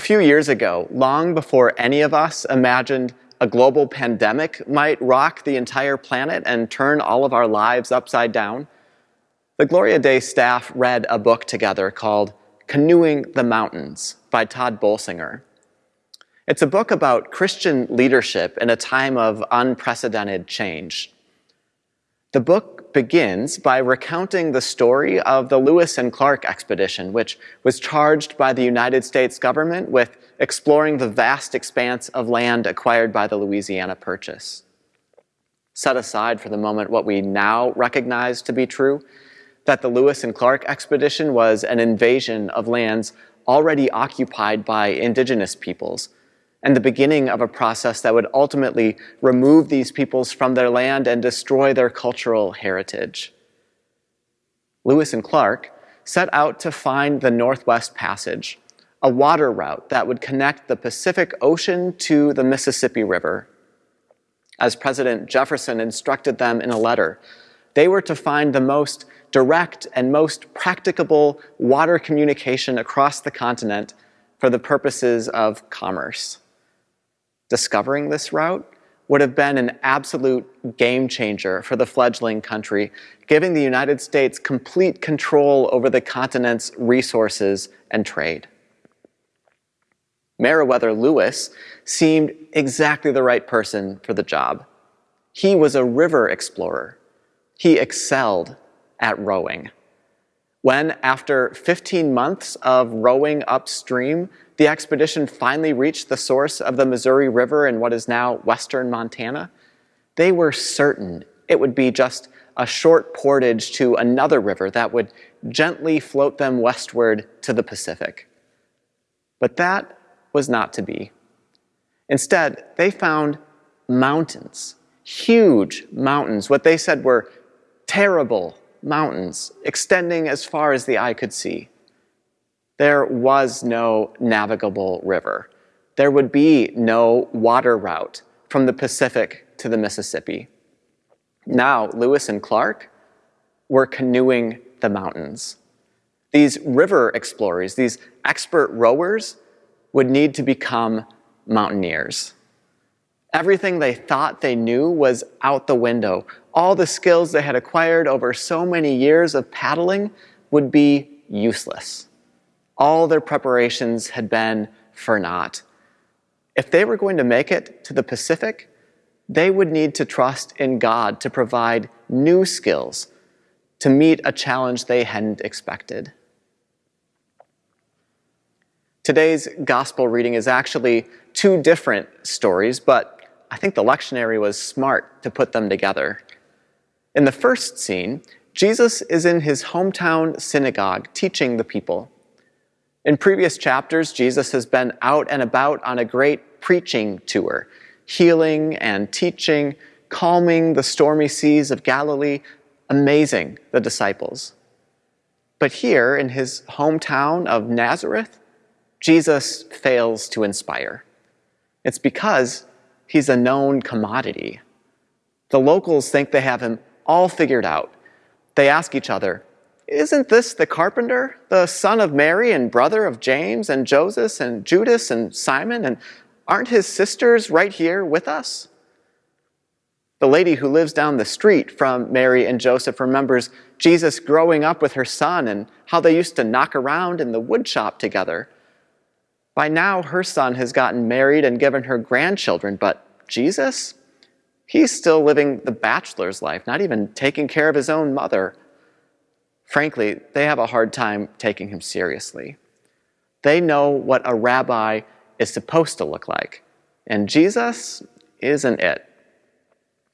few years ago, long before any of us imagined a global pandemic might rock the entire planet and turn all of our lives upside down, the Gloria Dei staff read a book together called Canoeing the Mountains by Tod Bolsinger. It's a book about Christian leadership in a time of unprecedented change. The book begins by recounting the story of the Lewis and Clark expedition, which was charged by the United States government with exploring the vast expanse of land acquired by the Louisiana Purchase. Set aside for the moment what we now recognize to be true, that the Lewis and Clark expedition was an invasion of lands already occupied by indigenous peoples and the beginning of a process that would ultimately remove these peoples from their land and destroy their cultural heritage. Lewis and Clark set out to find the Northwest Passage, a water route that would connect the Pacific Ocean to the Mississippi River. As President Jefferson instructed them in a letter, they were to find the most direct and most practicable water communication across the continent for the purposes of commerce discovering this route would have been an absolute game changer for the fledgling country, giving the United States complete control over the continent's resources and trade. Meriwether Lewis seemed exactly the right person for the job. He was a river explorer. He excelled at rowing. When, after 15 months of rowing upstream, the expedition finally reached the source of the Missouri River in what is now western Montana, they were certain it would be just a short portage to another river that would gently float them westward to the Pacific. But that was not to be. Instead, they found mountains, huge mountains, what they said were terrible mountains, extending as far as the eye could see there was no navigable river. There would be no water route from the Pacific to the Mississippi. Now, Lewis and Clark were canoeing the mountains. These river explorers, these expert rowers, would need to become mountaineers. Everything they thought they knew was out the window. All the skills they had acquired over so many years of paddling would be useless all their preparations had been for naught. If they were going to make it to the Pacific, they would need to trust in God to provide new skills to meet a challenge they hadn't expected. Today's gospel reading is actually two different stories, but I think the lectionary was smart to put them together. In the first scene, Jesus is in his hometown synagogue teaching the people. In previous chapters, Jesus has been out and about on a great preaching tour, healing and teaching, calming the stormy seas of Galilee, amazing the disciples. But here in his hometown of Nazareth, Jesus fails to inspire. It's because he's a known commodity. The locals think they have him all figured out. They ask each other, isn't this the carpenter, the son of Mary and brother of James and Joseph and Judas and Simon? And aren't his sisters right here with us? The lady who lives down the street from Mary and Joseph remembers Jesus growing up with her son and how they used to knock around in the woodshop together. By now, her son has gotten married and given her grandchildren, but Jesus? He's still living the bachelor's life, not even taking care of his own mother. Frankly, they have a hard time taking him seriously. They know what a rabbi is supposed to look like, and Jesus isn't it.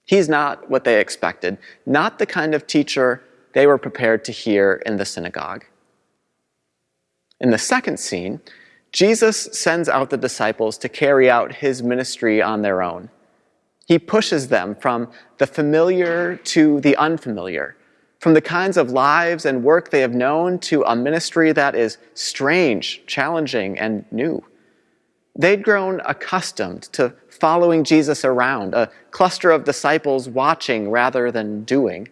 He's not what they expected, not the kind of teacher they were prepared to hear in the synagogue. In the second scene, Jesus sends out the disciples to carry out his ministry on their own. He pushes them from the familiar to the unfamiliar, from the kinds of lives and work they have known to a ministry that is strange, challenging, and new. They'd grown accustomed to following Jesus around, a cluster of disciples watching rather than doing.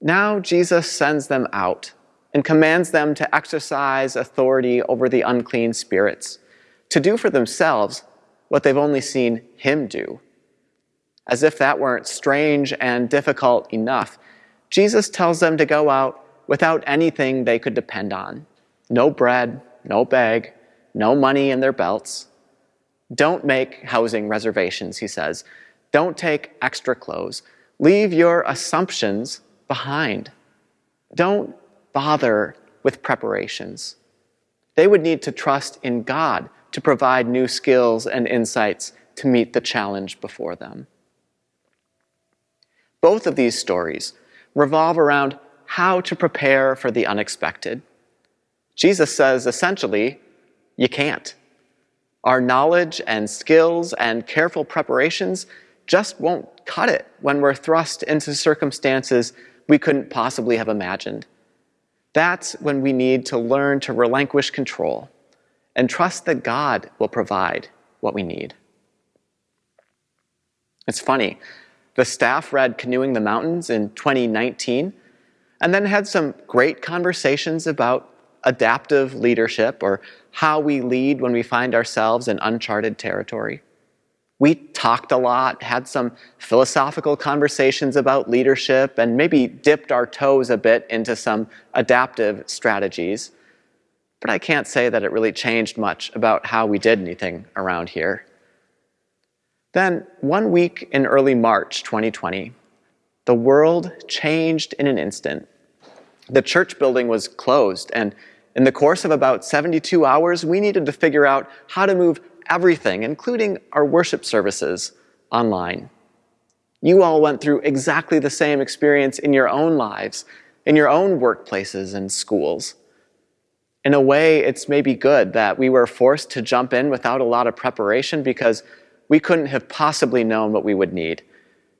Now Jesus sends them out and commands them to exercise authority over the unclean spirits, to do for themselves what they've only seen Him do. As if that weren't strange and difficult enough, Jesus tells them to go out without anything they could depend on no bread, no bag, no money in their belts. Don't make housing reservations, he says. Don't take extra clothes. Leave your assumptions behind. Don't bother with preparations. They would need to trust in God to provide new skills and insights to meet the challenge before them. Both of these stories revolve around how to prepare for the unexpected. Jesus says essentially, you can't. Our knowledge and skills and careful preparations just won't cut it when we're thrust into circumstances we couldn't possibly have imagined. That's when we need to learn to relinquish control and trust that God will provide what we need. It's funny, the staff read Canoeing the Mountains in 2019 and then had some great conversations about adaptive leadership or how we lead when we find ourselves in uncharted territory. We talked a lot, had some philosophical conversations about leadership, and maybe dipped our toes a bit into some adaptive strategies. But I can't say that it really changed much about how we did anything around here. Then, one week in early March 2020, the world changed in an instant. The church building was closed, and in the course of about 72 hours, we needed to figure out how to move everything, including our worship services, online. You all went through exactly the same experience in your own lives, in your own workplaces and schools. In a way, it's maybe good that we were forced to jump in without a lot of preparation because we couldn't have possibly known what we would need.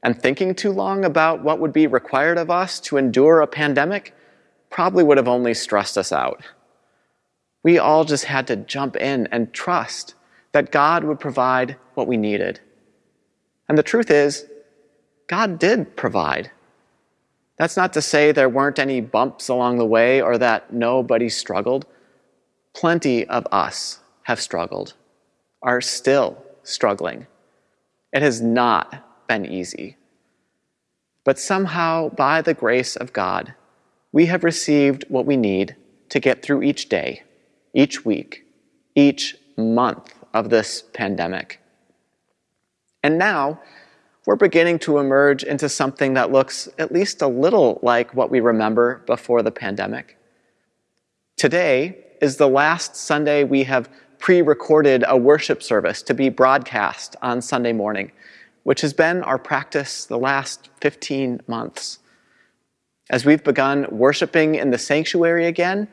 And thinking too long about what would be required of us to endure a pandemic probably would have only stressed us out. We all just had to jump in and trust that God would provide what we needed. And the truth is, God did provide. That's not to say there weren't any bumps along the way or that nobody struggled. Plenty of us have struggled, are still struggling. It has not been easy. But somehow, by the grace of God, we have received what we need to get through each day each week, each month of this pandemic. And now, we're beginning to emerge into something that looks at least a little like what we remember before the pandemic. Today is the last Sunday we have pre recorded a worship service to be broadcast on Sunday morning, which has been our practice the last 15 months. As we've begun worshiping in the sanctuary again,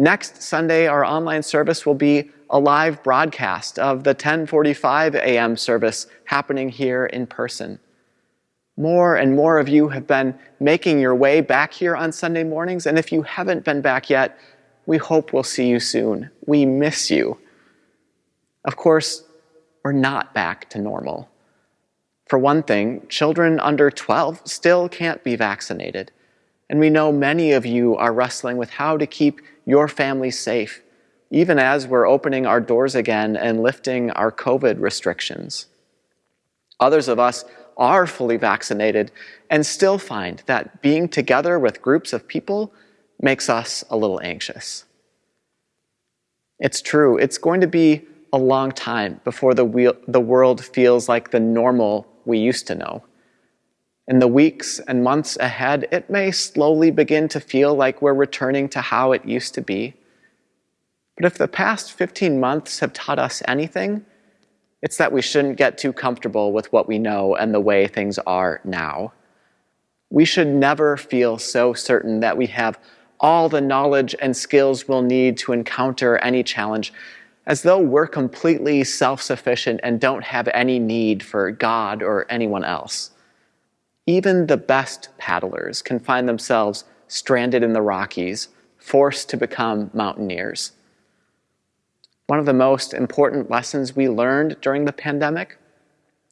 Next Sunday, our online service will be a live broadcast of the 1045 a.m. service happening here in person. More and more of you have been making your way back here on Sunday mornings, and if you haven't been back yet, we hope we'll see you soon. We miss you. Of course, we're not back to normal. For one thing, children under 12 still can't be vaccinated. And we know many of you are wrestling with how to keep your family safe, even as we're opening our doors again and lifting our COVID restrictions. Others of us are fully vaccinated and still find that being together with groups of people makes us a little anxious. It's true, it's going to be a long time before the, wheel, the world feels like the normal we used to know. In the weeks and months ahead, it may slowly begin to feel like we're returning to how it used to be. But if the past 15 months have taught us anything, it's that we shouldn't get too comfortable with what we know and the way things are now. We should never feel so certain that we have all the knowledge and skills we'll need to encounter any challenge, as though we're completely self sufficient and don't have any need for God or anyone else. Even the best paddlers can find themselves stranded in the Rockies, forced to become mountaineers. One of the most important lessons we learned during the pandemic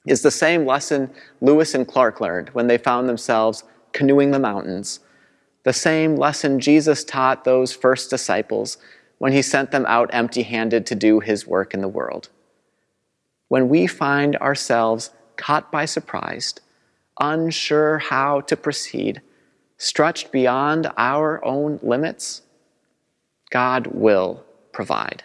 is the same lesson Lewis and Clark learned when they found themselves canoeing the mountains, the same lesson Jesus taught those first disciples when he sent them out empty handed to do his work in the world. when we find ourselves caught by surprise, unsure how to proceed, stretched beyond our own limits, God will provide.